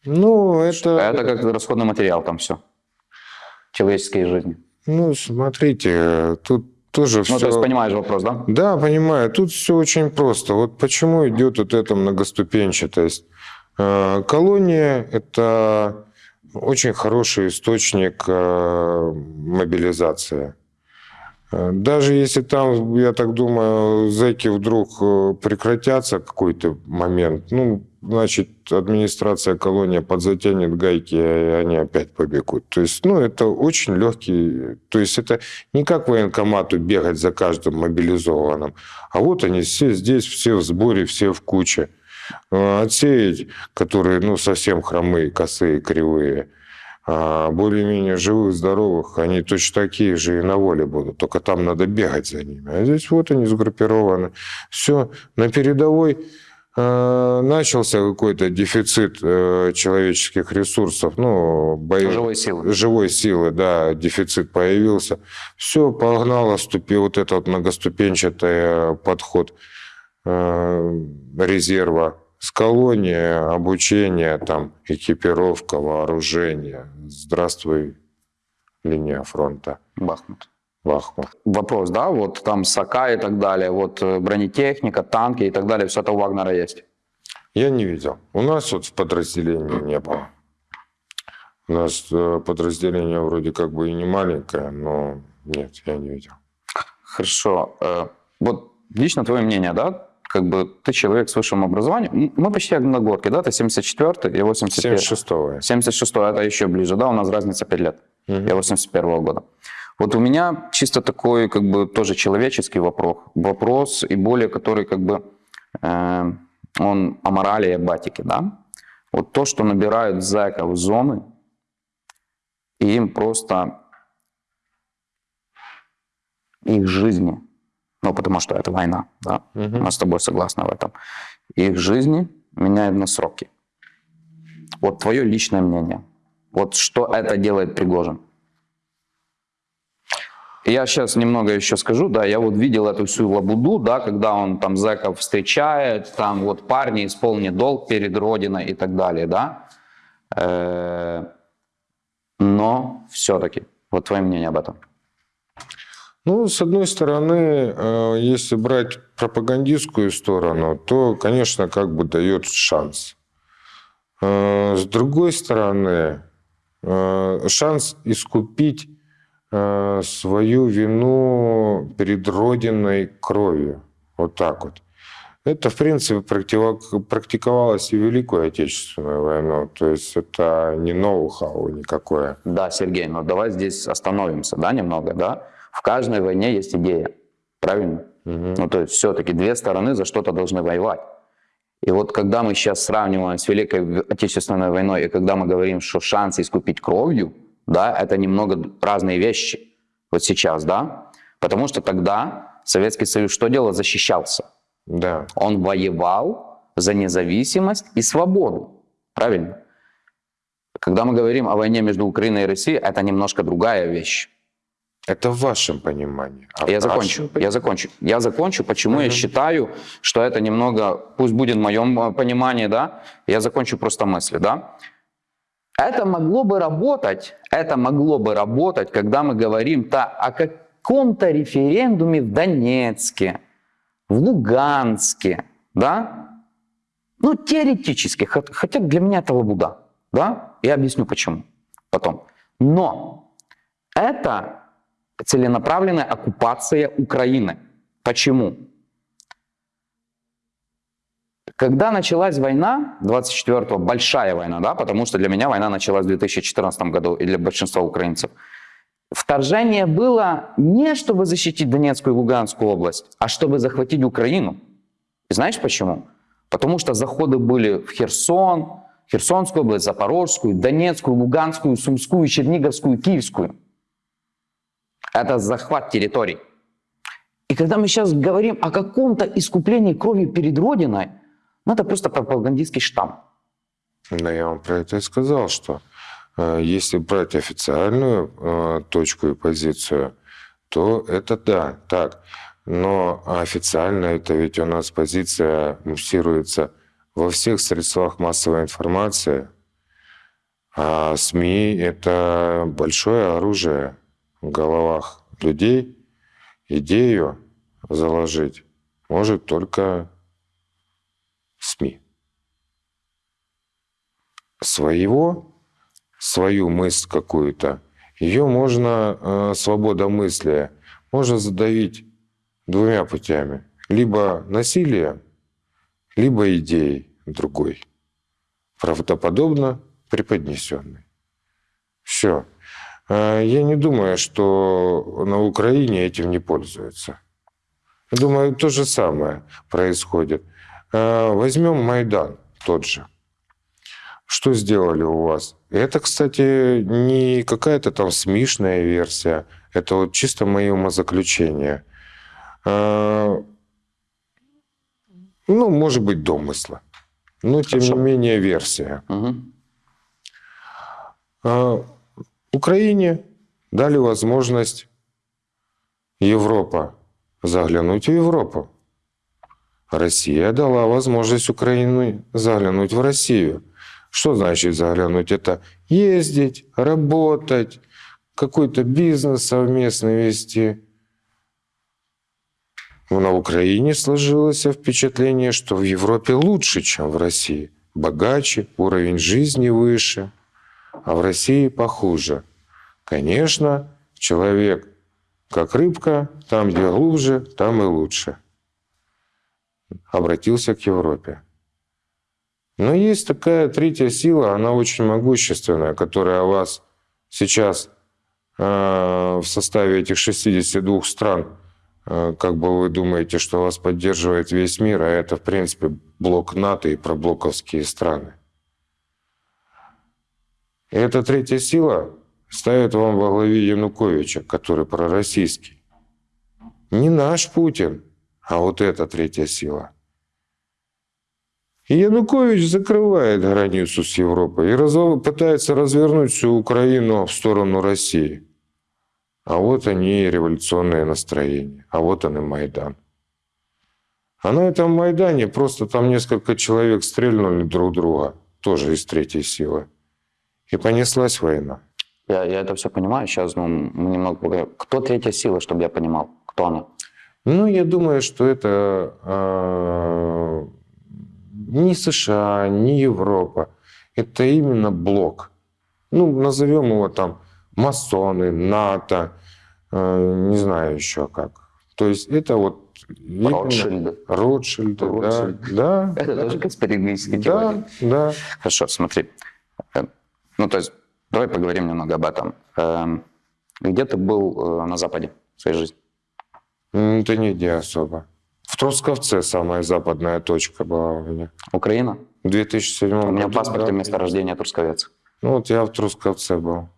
Ну, это... Это как расходный материал там все. Человеческие жизни. Ну, смотрите, тут тоже ну, все... то есть понимаешь вопрос, да? Да, понимаю. Тут все очень просто. Вот почему идет вот эта многоступенчатость. Э, колония – это очень хороший источник э, мобилизации. Э, даже если там, я так думаю, зэки вдруг прекратятся какой-то момент, ну, значит, администрация колонии подзатянет гайки, и они опять побегут. То есть, ну, это очень легкий... То есть, это не как военкомату бегать за каждым мобилизованным, а вот они все здесь, все в сборе, все в куче. Э, отсеять, которые ну, совсем хромые, косые, кривые, а более-менее живых, здоровых, они точно такие же и на воле будут, только там надо бегать за ними. А здесь вот они сгруппированы. Все, на передовой э, начался какой-то дефицит э, человеческих ресурсов, ну, бои... живой силы. Живой силы, да, дефицит появился. Все, погнало, ступил вот этот многоступенчатый подход резерва с колонии, обучение, там, экипировка, вооружение. Здравствуй, линия фронта, Бахмут. Бахмут. Вопрос, да, вот там САКА и так далее, вот э, бронетехника, танки и так далее, все это у Вагнера есть. Я не видел. У нас вот в подразделении не было. У нас э, подразделение вроде как бы и не маленькое, но нет, я не видел. Хорошо. Э, Вот лично твое мнение, да? Как бы ты человек с высшим образованием. Мы почти одногодки, да? Ты 74-й, я 81 76-го. 76 это еще ближе, да? У нас разница 5 лет. Мгм. Я 81 года. Вот у меня чисто такой, как бы, тоже человеческий вопрос, вопрос и более, который, как бы, э, он о морали и батике, да? Вот то, что набирают зэков зоны, и им просто их жизни, ну, потому что это война, да? Мгм. Мы с тобой согласны в этом. Их жизни меняют на сроки. Вот твое личное мнение. Вот что это делает Пригожин? Я сейчас немного еще скажу, да, я вот видел эту всю лабуду, да, когда он там зэков встречает, там вот парни, исполни долг перед Родиной и так далее, да. Э, Но все-таки, вот твое мнение об этом. Ну, с одной стороны, э, если брать пропагандистскую сторону, то, конечно, как бы дает шанс. Э, С другой стороны, э, шанс искупить свою вину перед Родиной кровью. Вот так вот. Это, в принципе, практиковалось и в Великую Отечественную войну. То есть это не ноу-хау никакое. Да, Сергей, но давай здесь остановимся, да, немного, да. В каждой войне есть идея, правильно? Мгм. Ну, то есть все-таки две стороны за что-то должны воевать. И вот когда мы сейчас сравниваем с Великой Отечественной войной, и когда мы говорим, что шанс искупить кровью, да, это немного разные вещи. Вот сейчас, да. Потому что тогда Советский Союз что делал? Защищался. Да. Он воевал за независимость и свободу. Правильно? Когда мы говорим о войне между Украиной и Россией, это немножко другая вещь. Это в вашем понимании. А Я закончу. Я закончу. Я закончу. Почему я считаю, что это немного, пусть будет в моем э, понимании, да, я закончу просто мысли, да. Это могло бы работать, это могло бы работать, когда мы говорим то о каком-то референдуме в Донецке, в Луганске, да. Ну, теоретически, хот- хотя для меня это лабуда, да. Я объясню почему потом. Но это целенаправленная оккупация Украины. Почему? Когда началась война, 24-го, большая война, да, потому что для меня война началась в 2014 году и для большинства украинцев, вторжение было не чтобы защитить Донецкую и Луганскую область, а чтобы захватить Украину. И знаешь почему? Потому что заходы были в Херсон, Херсонскую область, Запорожскую, Донецкую, Луганскую, Сумскую, Черниговскую, Киевскую. Это захват территорий. И когда мы сейчас говорим о каком-то искуплении кровью перед Родиной, ну это просто пропагандистский штамм. Но я вам про это и сказал, что э, если брать официальную э, точку и позицию, то это да, так. Но официально это ведь у нас позиция муссируется во всех средствах массовой информации. А СМИ — это большое оружие головах людей. Идею заложить может только СМИ своего, свою мысль какую-то, ее можно, э, свобода мысли, можно задавить двумя путями. Либо насилием, либо идеей другой, правдоподобно преподнесенной. Все. Я не думаю, что на Украине этим не пользуются. Я думаю, то же самое происходит. Э, Возьмем Майдан тот же. Что сделали у вас? Это, кстати, не какая-то там смешная версия. Это вот чисто мои умозаключения. Э, Ну, может быть, домысла. Но, тем Хорошо. не менее, версия. Мгм. Украине дали возможность Европа заглянуть в Европу. Россия дала возможность Украине заглянуть в Россию. Что значит заглянуть? Это ездить, работать, какой-то бизнес совместный вести. На Украине сложилось впечатление, что в Европе лучше, чем в России. Богаче, уровень жизни выше, а в России похуже. Конечно, человек как рыбка, там, где глубже, там и лучше. Обратился к Европе. Но есть такая третья сила, она очень могущественная, которая вас сейчас э, в составе этих 62 стран, э, как бы вы думаете, что вас поддерживает весь мир, а это, в принципе, блок НАТО и проблоковские страны. И эта третья сила ставит вам во главе Януковича, который пророссийский. Не наш Путин, а вот эта третья сила – и Янукович закрывает границу с Европой и раз, пытается развернуть всю Украину в сторону России. А вот они революционные настроения, а вот он и Майдан. А на этом Майдане просто там несколько человек стрельнули друг друга, тоже из третьей силы. И понеслась война. Я, я это все понимаю. Сейчас ну, мы немного поговорим. Кто третья сила, чтобы я понимал? Кто она? Ну, я думаю, что это э, ни США, ни Европа. Это именно блок. Ну, назовем его там масоны, НАТО, э, не знаю еще как. То есть это вот... Ротшильды. Ротшильды, да. да. *laughs* Это тоже конспирологические да, теории. Да, Хорошо, смотри. Ну, то есть, давай поговорим немного об этом. Эм, Где ты был э, на Западе в своей жизни? Да нигде особо. В Трусковце самая западная точка была у меня. Украина? В 2007 У меня году, паспорте да. место рождения Трусковец. Ну вот я в Трусковце был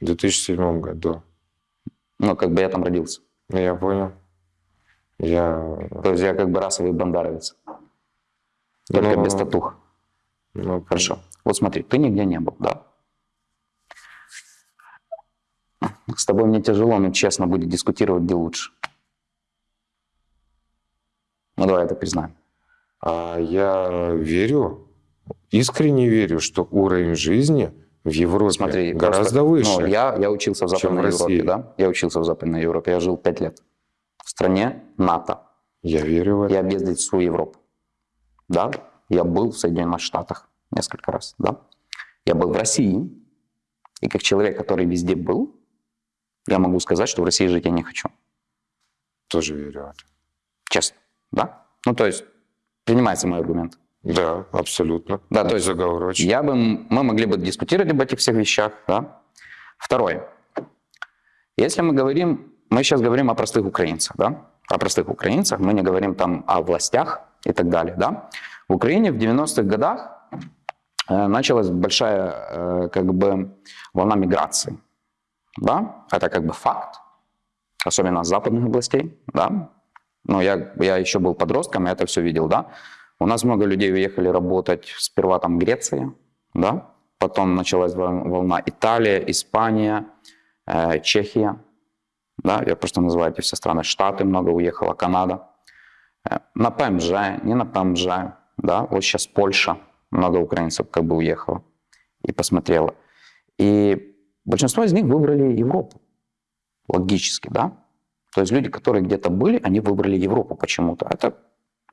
в 2007 году. Ну, как бы я там родился. Я понял. Я... То есть я как бы расовый бандаровец. Только Ну, без татух. Ну, Хорошо. Вот смотри, ты нигде не был, да? С тобой мне тяжело, но честно будет дискутировать, где лучше. Ну, давай это признаем. А я верю, искренне верю, что уровень жизни в Европе Смотри, гораздо просто, выше. Ну, я, я учился в Западной в России. Европе, да? Я учился в Западной Европе, я жил пять лет. В стране НАТО. Я верю в это. Я объездил всю Европу. Да? Я был в Соединенных Штатах несколько раз, да? Я был в России. И как человек, который везде был, я могу сказать, что в России жить я не хочу. Тоже верю. Честно. Да? Ну, то есть, принимается мой аргумент. Да, абсолютно. Да, то есть Заговорочно. Я бы, мы могли бы дискутировать об этих всех вещах. Да? Второе. Если мы говорим, мы сейчас говорим о простых украинцах, да? о простых украинцах, мы не говорим там о властях и так далее. Да? В Украине в 90-х годах э, началась большая э, как бы волна миграции. Да? Это как бы факт, особенно с западных областей. Да? Но я, я еще был подростком, я это все видел. Да? У нас много людей уехали работать сперва там Греция, да? потом началась вол- волна Италия, Испания, э, Чехия, да? я просто называю эти все страны, Штаты много уехало, Канада. Э, на ПМЖ, не на ПМЖ, да? вот сейчас Польша, много украинцев как бы уехало и посмотрело. И большинство из них выбрали Европу, логически, да? То есть люди, которые где-то были, они выбрали Европу почему-то. Это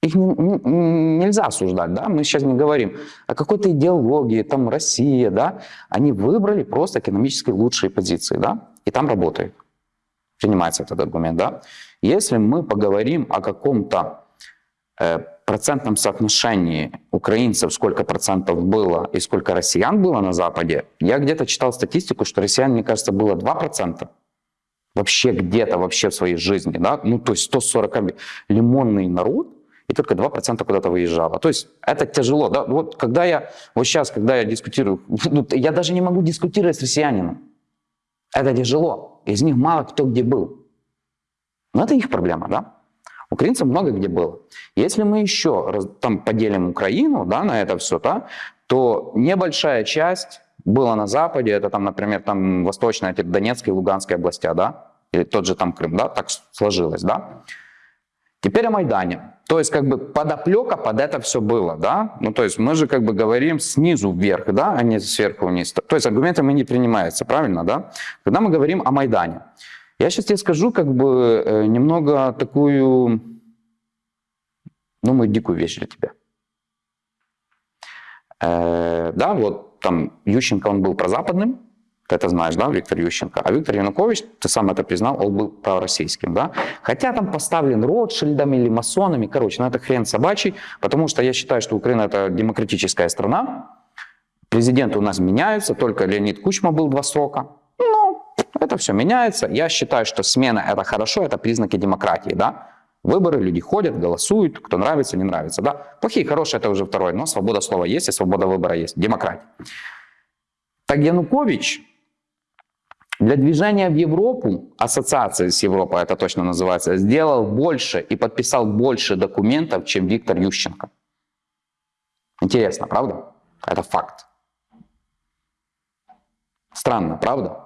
их не- не- нельзя осуждать, да, мы сейчас не говорим о какой-то идеологии, там Россия, да, они выбрали просто экономически лучшие позиции, да, и там работают. Принимается этот аргумент, да. Если мы поговорим о каком-то э, процентном соотношении украинцев, сколько процентов было и сколько россиян было на Западе, я где-то читал статистику, что россиян, мне кажется, было 2%. Вообще где-то, вообще в своей жизни, да, ну то есть 140 лимонный народ, и только 2% куда-то выезжало. То есть это тяжело, да, вот когда я, вот сейчас, когда я дискутирую, *laughs* ну, я даже не могу дискутировать с россиянином. Это тяжело, из них мало кто где был. Но это их проблема, да. Украинцев много где было. Если мы еще раз, там поделим Украину да, на это все, да, то небольшая часть была на Западе, это там, например, там восточная, эти Донецкая и Луганская областя, да, или тот же там Крым, да, так сложилось, да. Теперь о Майдане. То есть как бы подоплека под это все было, да? Ну то есть мы же как бы говорим снизу вверх, да, а не сверху вниз. То есть аргументами не принимается, правильно, да? Когда мы говорим о Майдане. Я сейчас тебе скажу как бы э, немного такую, ну, мою дикую вещь для тебя. Э, да, вот там Ющенко, он был прозападным, ты это знаешь, да, Виктор Ющенко. А Виктор Янукович, ты сам это признал, он был пророссийским, да. Хотя там поставлен Ротшильдами или масонами, короче, ну это хрен собачий, потому что я считаю, что Украина это демократическая страна, президенты у нас меняются, только Леонид Кучма был два срока, это все меняется. Я считаю, что смена это хорошо, это признаки демократии, да. Выборы, люди ходят, голосуют, кто нравится, не нравится, да. Плохие, хорошие это уже второе, но свобода слова есть и свобода выбора есть, демократия. Так Янукович для движения в Европу, ассоциация с Европой это точно называется, сделал больше и подписал больше документов, чем Виктор Ющенко. Интересно, правда? Это факт. Странно, правда?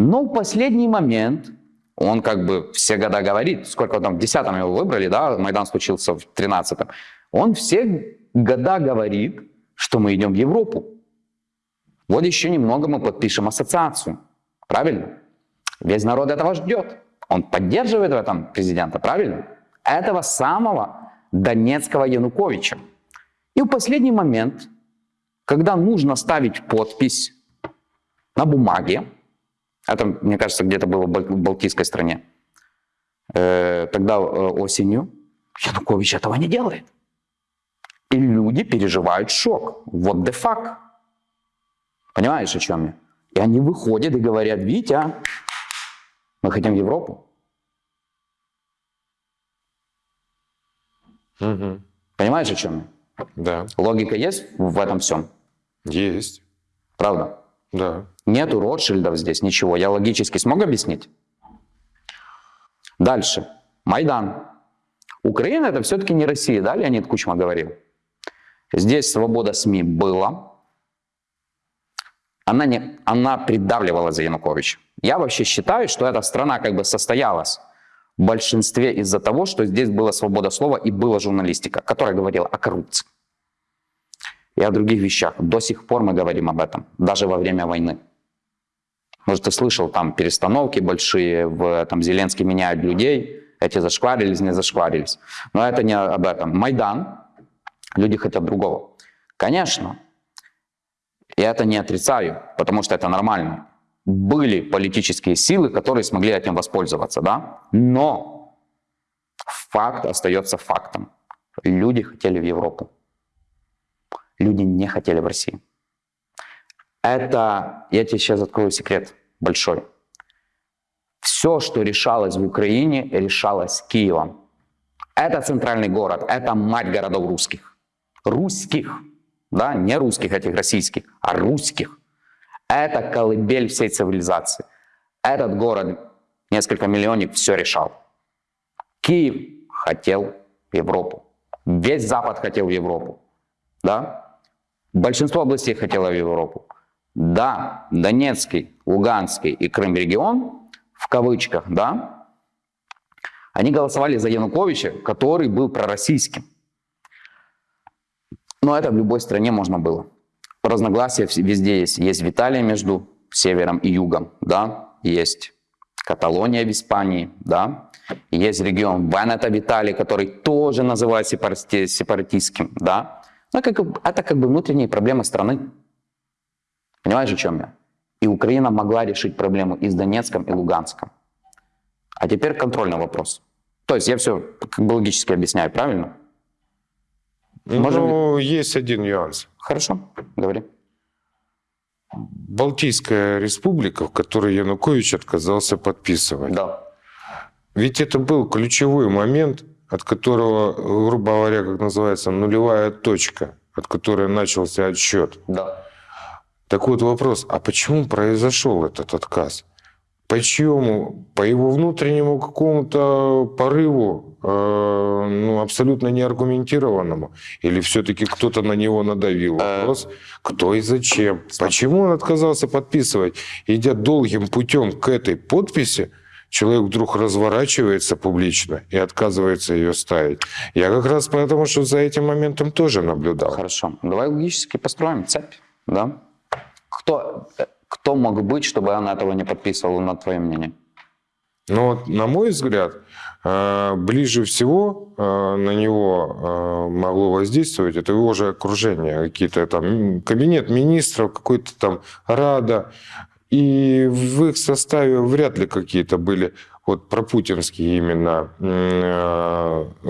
Но в последний момент, он как бы все года говорит, сколько там, в 10-м его выбрали, да, Майдан случился в 13-м, он все года говорит, что мы идем в Европу. Вот еще немного мы подпишем ассоциацию. Правильно? Весь народ этого ждет. Он поддерживает в этом президента, правильно? Этого самого Донецкого Януковича. И в последний момент, когда нужно ставить подпись на бумаге, это, мне кажется, где-то было в Балтийской стране, э, тогда э, осенью, Янукович этого не делает. И люди переживают шок. Вот the fuck. Понимаешь, о чем я? И они выходят и говорят, Витя, мы хотим в Европу. Угу. Понимаешь, о чем я? Да. Логика есть в этом всем? Есть. Правда? Да. Нету Ротшильдов здесь, ничего. Я логически смог объяснить? Дальше. Майдан. Украина это все-таки не Россия, да, Леонид Кучма говорил? Здесь свобода СМИ была, она, не, она придавливала за Януковича. Я вообще считаю, что эта страна как бы состоялась в большинстве из-за того, что здесь была свобода слова и была журналистика, которая говорила о коррупции и о других вещах. До сих пор мы говорим об этом, даже во время войны. Может, ты слышал, там перестановки большие, в, там Зеленский меняет людей, эти зашкварились, не зашкварились. Но это не об этом. Майдан, люди хотят другого. Конечно, я это не отрицаю, потому что это нормально. Были политические силы, которые смогли этим воспользоваться, да? Но факт остается фактом. Люди хотели в Европу. Люди не хотели в Россию. Это, я тебе сейчас открою секрет большой. Все, что решалось в Украине, решалось Киевом. Это центральный город, это мать городов русских. Русских да, не русских этих российских, а русских. Это колыбель всей цивилизации. Этот город, несколько миллионов, все решал. Киев хотел Европу. Весь Запад хотел Европу. Да? Большинство областей хотело в Европу. Да, Донецкий, Луганский и Крым регион, в кавычках, да, они голосовали за Януковича, который был пророссийским. Но это в любой стране можно было. Разногласия везде есть. Есть Виталия между севером и югом, да, есть Каталония в Испании, да, есть регион Венета в который тоже называют сепарати сепаратистским, да. Но как, это как бы внутренние проблемы страны. Понимаешь, о чем я? И Украина могла решить проблему и с Донецком, и Луганском. А теперь контрольный вопрос. То есть я все как бы логически объясняю, правильно? Можем... Ну, есть один нюанс. Хорошо, говори. Балтийская республика, в которой Янукович отказался подписывать. Да. Ведь это был ключевой момент, от которого, грубо говоря, как называется, нулевая точка, от которой начался отсчет. Да. Так вот вопрос, а почему произошел этот отказ? Почему? По его внутреннему какому-то порыву, э, ну, абсолютно неаргументированному? Или все-таки кто-то на него надавил? Э, Вопрос, кто и зачем? Почему он отказался подписывать? Идя долгим путем к этой подписи, человек вдруг разворачивается публично и отказывается ее ставить. Я как раз потому, что за этим моментом тоже наблюдал. Хорошо. Давай логически построим цепь, да? Кто, э, кто мог быть, чтобы она этого не подписывала, на твое мнение? Но вот, на мой взгляд, э, ближе всего э, на него могло воздействовать это его же окружение, какие-то там кабинет министров, какой-то там Рада. И в их составе вряд ли какие-то были вот пропутинские именно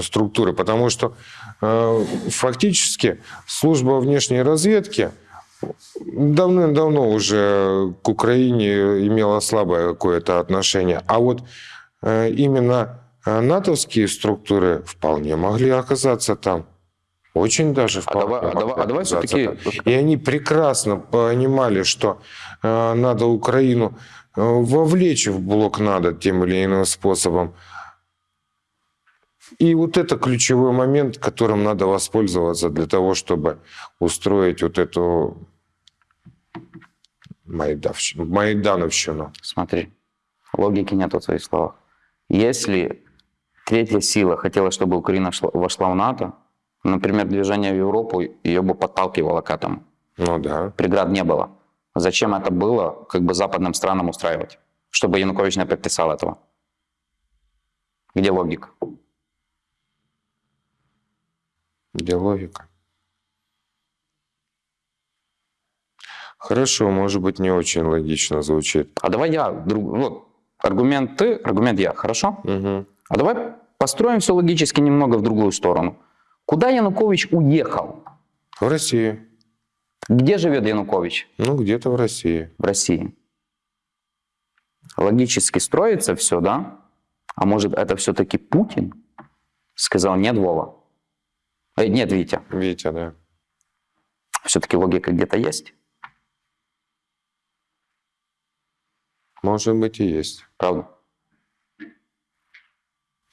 структуры, потому что фактически служба внешней разведки – давным-давно уже к Украине имела слабое какое-то отношение. А вот э, именно э, натовские структуры вполне могли оказаться там. Очень даже а давай, а давай, а давай все-таки... И они прекрасно понимали, что э, надо Украину вовлечь в блок надо тем или иным способом. И вот это ключевой момент, которым надо воспользоваться для того, чтобы устроить вот эту Майдавщину, Майдановщину. Смотри, логики нет в твоих словах. Если третья сила хотела, чтобы Украина шла, вошла в НАТО, например, движение в Европу, ее бы подталкивало к этому. Ну да. Преград не было. Зачем это было, как бы западным странам устраивать? Чтобы Янукович не подписал этого. Где логика? Где логика? Хорошо, может быть, не очень логично звучит. А давай я, друг, вот, аргумент ты, аргумент я, хорошо? Угу. А давай построим все логически немного в другую сторону. Куда Янукович уехал? В Россию. Где живет Янукович? Ну, где-то в России. В России. Логически строится все, да? А может, это все-таки Путин? Сказал, нет, Вова. Э, нет, Витя. Витя, да. Все-таки логика где-то есть? Может быть и есть. Правда?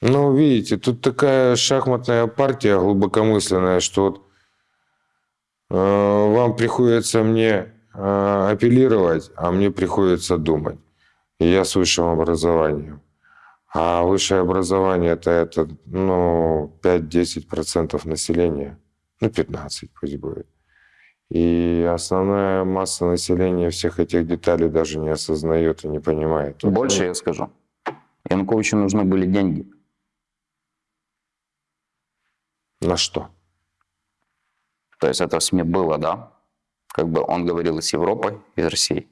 Ну, видите, тут такая шахматная партия глубокомысленная, что вот, вам приходится мне э, апеллировать, а мне приходится думать. И я с высшим образованием. А высшее образование это, это ну, 5-10% населения. Ну, 15 пусть будет. И основная масса населения всех этих деталей даже не осознает и не понимает. Больше я скажу. Януковичу нужны были деньги. На что? То есть это в СМИ было, да? Как бы он говорил и с Европой, и с Россией.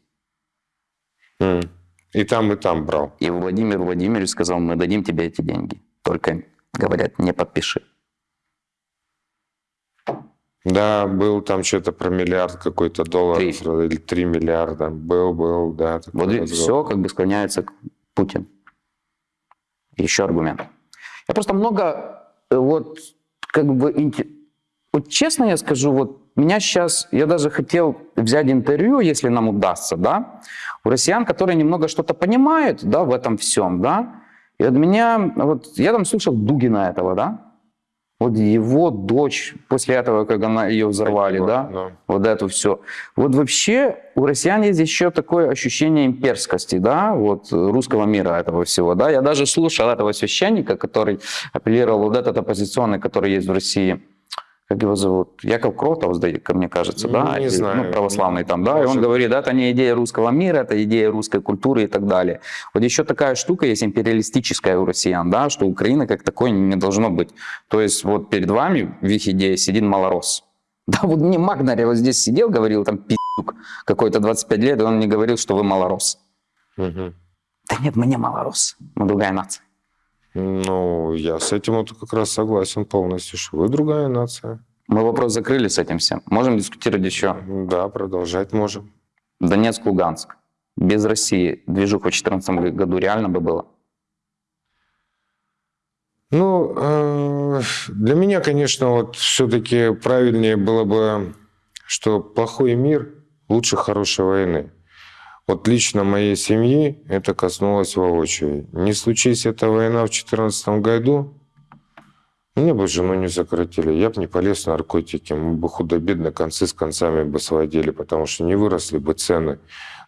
Mm. И там, и там брал. И Владимир Владимирович сказал, мы дадим тебе эти деньги. Только, говорят, не подпиши. Да, был там что-то про миллиард какой-то долларов или три миллиарда. Был, был, да. Вот разговор. все как бы склоняется к Путин. Еще аргумент. Я просто много э, вот как бы вот честно я скажу, вот меня сейчас, я даже хотел взять интервью, если нам удастся, да, у россиян, которые немного что-то понимают, да, в этом всем, да, и от меня, вот я там слушал Дугина этого, да, вот его дочь, после этого, как она ее взорвали, да, да, вот это все. Вот вообще у россиян есть еще такое ощущение имперскости, да, вот русского мира этого всего, да. Я даже слушал этого священника, который апеллировал вот этот оппозиционный, который есть в России, как его зовут, Яков Кротов, ко мне кажется, да, не знаю. ну, православный там, да, Может... и он говорит, да, это не идея русского мира, это идея русской культуры и так далее. Вот еще такая штука есть империалистическая у россиян, да, что Украина как такой не должно быть. То есть вот перед вами в их идее сидит малорос. *laughs* Да, вот мне Магнарь вот здесь сидел, говорил там пи***к какой-то 25 лет, и он мне говорил, что вы малорос. Угу. Да нет, мы не малорос, мы другая нация. Ну, я с этим вот как раз согласен полностью, что вы другая нация. Мы вопрос закрыли с этим всем. Можем дискутировать еще? Да, продолжать можем. Донецк, Луганск. Без России движуха в 2014 году реально бы было? Ну, э, для меня, конечно, вот все-таки правильнее было бы, что плохой мир лучше хорошей войны. Вот лично моей семьи это коснулось воочию. Не случись эта война в 2014 году, мне бы жену не сократили, я бы не полез в наркотики, мы бы худо-бедно концы с концами бы сводили, потому что не выросли бы цены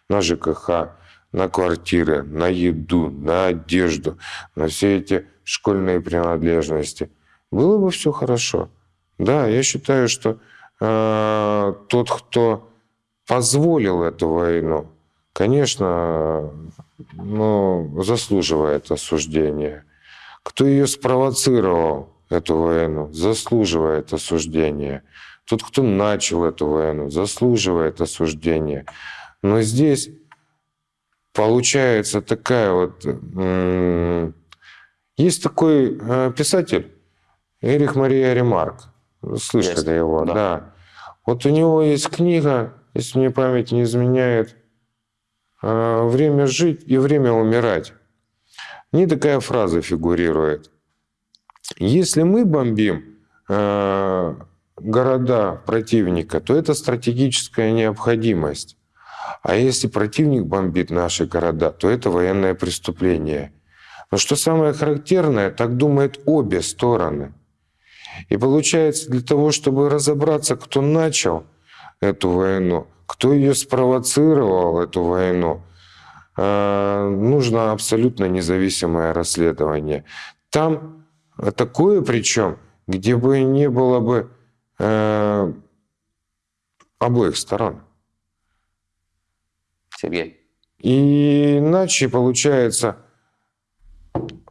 на ЖКХ, на квартиры, на еду, на одежду, на все эти школьные принадлежности, было бы все хорошо. Да, я считаю, что э, тот, кто позволил эту войну, конечно, ну, заслуживает осуждения. Кто ее спровоцировал, эту войну, заслуживает осуждения. Тот, кто начал эту войну, заслуживает осуждения. Но здесь получается такая вот... Есть такой э, писатель Эрих Мария Ремарк. Слышали есть, его? Да. да. Вот у него есть книга, если мне память не изменяет, «Время жить и время умирать». Не такая фраза фигурирует. Если мы бомбим э, города противника, то это стратегическая необходимость. А если противник бомбит наши города, то это военное преступление. Но что самое характерное, так думают обе стороны. И получается, для того, чтобы разобраться, кто начал эту войну, кто ее спровоцировал, эту войну, э, нужно абсолютно независимое расследование. Там такое причем, где бы не было бы э, обоих сторон. Сергей. И иначе получается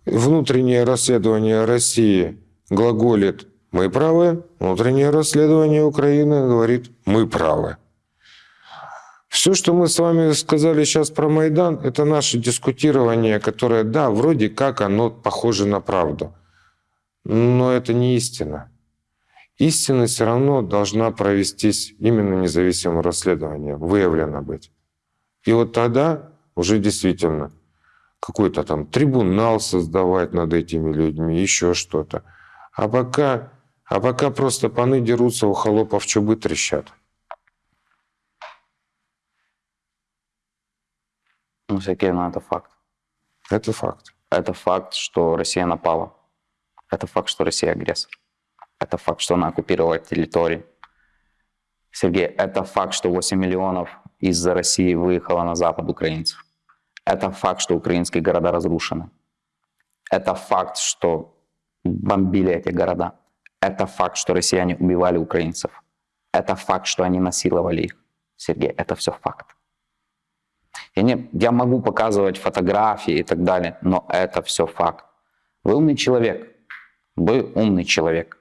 внутреннее расследование России глаголит «мы правы», внутреннее расследование Украины говорит «мы правы». Все, что мы с вами сказали сейчас про Майдан, это наше дискутирование, которое, да, вроде как оно похоже на правду, но это не истина. Истина все равно должна провестись именно независимым расследованием, выявлено быть. И вот тогда уже действительно какой-то там трибунал создавать над этими людьми, еще что-то. А пока, а пока просто паны дерутся, у холопов чубы трещат. Ну, Сергей, ну это факт. Это факт. Это факт, что Россия напала. Это факт, что Россия агрессор. Это факт, что она оккупировала территории. Сергей, это факт, что 8 миллионов из России выехало на запад украинцев. Это факт, что украинские города разрушены. Это факт, что бомбили эти города. Это факт, что россияне убивали украинцев. Это факт, что они насиловали их. Сергей, это все факт. Я, не, я могу показывать фотографии и так далее, но это все факт. Вы умный человек. Вы умный человек.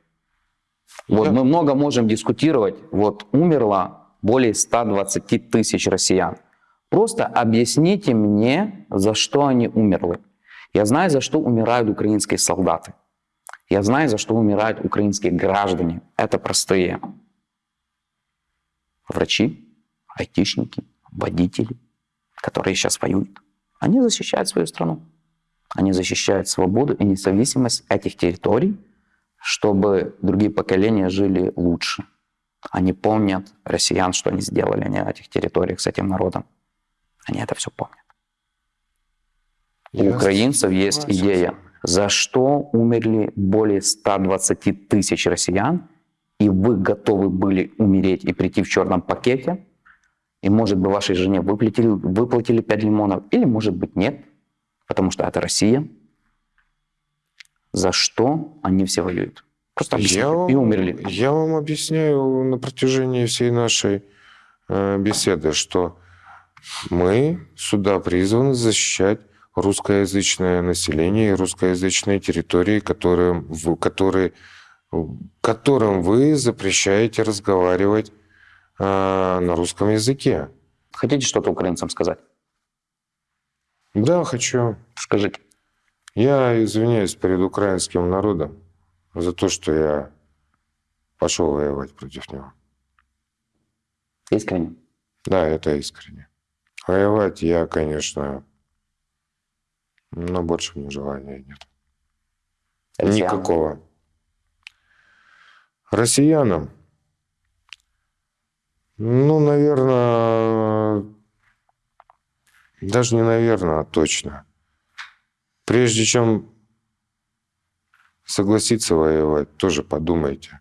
Вот мы много можем дискутировать. Вот умерло более 120 тысяч россиян. Просто объясните мне, за что они умерли. Я знаю, за что умирают украинские солдаты. Я знаю, за что умирают украинские граждане. Это простые врачи, айтишники, водители, которые сейчас воюют. Они защищают свою страну. Они защищают свободу и независимость этих территорий, чтобы другие поколения жили лучше. Они помнят россиян, что они сделали на этих территориях с этим народом. Они это все помнят. У украинцев есть идея, за что умерли более 120 тысяч россиян, и вы готовы были умереть и прийти в черном пакете, и, может быть, вашей жене выплатили, выплатили 5 лимонов, или, может быть, нет, потому что это Россия. За что они все воюют? Просто я вам, и умерли. Я вам объясняю на протяжении всей нашей э, беседы, что мы сюда призваны защищать русскоязычное население и русскоязычные территории, которые, в, которые, которым вы запрещаете разговаривать э, на русском языке. Хотите что-то украинцам сказать? Да, хочу. Скажите. Я извиняюсь перед украинским народом за то, что я пошел воевать против него. Искренне? Да, это искренне. Воевать я, конечно, но больше мне желания нет. Россиянам. Никакого. Россиянам? Ну, наверное, даже не наверное, а точно. Прежде чем согласиться воевать, тоже подумайте.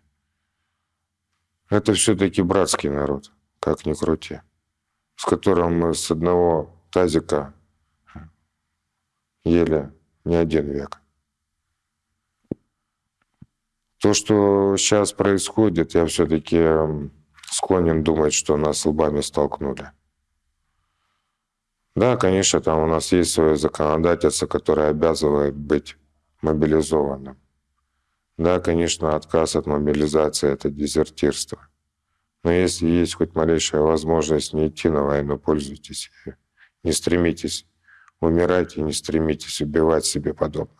Это все-таки братский народ, как ни крути, с которым мы с одного тазика еле не один век. То, что сейчас происходит, я все-таки склонен думать, что нас лбами столкнули. Да, конечно, там у нас есть свое законодательство, которое обязывает быть мобилизованным. Да, конечно, отказ от мобилизации – это дезертирство. Но если есть хоть малейшая возможность не идти на войну, пользуйтесь ею. Не стремитесь умирать и не стремитесь убивать себе подобного.